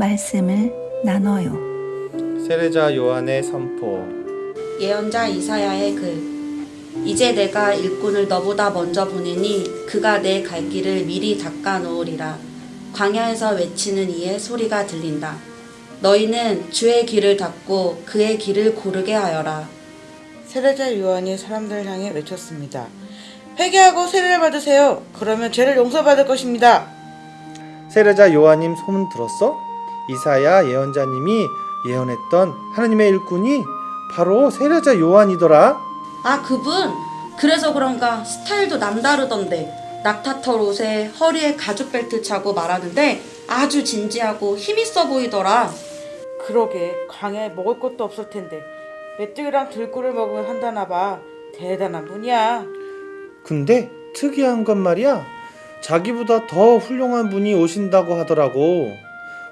말씀을 나눠요. 세례자 요한의 선포 예언자 이사야의 글 이제 내가 일꾼을 너보다 먼저 보내니 그가 내 갈 길을 미리 닦아 놓으리라 광야에서 외치는 이의 소리가 들린다 너희는 주의 길을 닦고 그의 길을 고르게 하여라 세례자 요한이 사람들을 향해 외쳤습니다. 회개하고 세례를 받으세요. 그러면 죄를 용서받을 것입니다. 세례자 요한님 소문 들었어? 이사야 예언자님이 예언했던 하나님의 일꾼이 바로 세례자 요한이더라. 아 그분 그래서 그런가 스타일도 남다르던데 낙타털 옷에 허리에 가죽 벨트 차고 말하는데 아주 진지하고 힘있어 보이더라 그러게 광야에 먹을 것도 없을 텐데 메뚜기랑 들꿀을 먹으면 한다나 봐. 대단한 분이야. 근데 특이한 건 말이야. 자기보다 더 훌륭한 분이 오신다고 하더라고.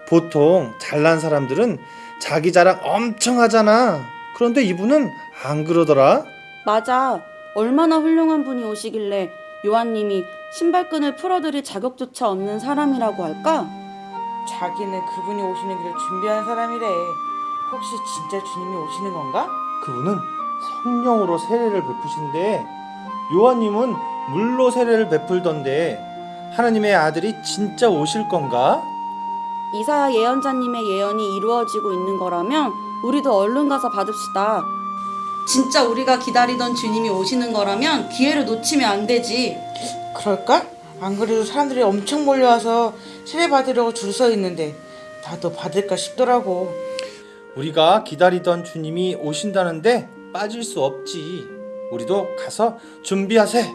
보통 잘난 사람들은 자기 자랑 엄청 하잖아. 그런데 이분은 안 그러더라. 맞아. 얼마나 훌륭한 분이 오시길래 요한님이 신발끈을 풀어드릴 자격조차 없는 사람이라고 할까? 자기는 그분이 오시는 길을 준비한 사람이래. 혹시 진짜 주님이 오시는 건가? 그분은 성령으로 세례를 베푸신데 요한님은 물로 세례를 베풀던데 하나님의 아들이 진짜 오실 건가? 이사야 예언자님의 예언이 이루어지고 있는 거라면 우리도 얼른 가서 받읍시다. 진짜 우리가 기다리던 주님이 오시는 거라면 기회를 놓치면 안 되지. 그럴까? 안 그래도 사람들이 엄청 몰려와서 세례 받으려고 줄 서 있는데 나도 받을까 싶더라고. 우리가 기다리던 주님이 오신다는데 빠질 수 없지. 우리도 가서 준비하세.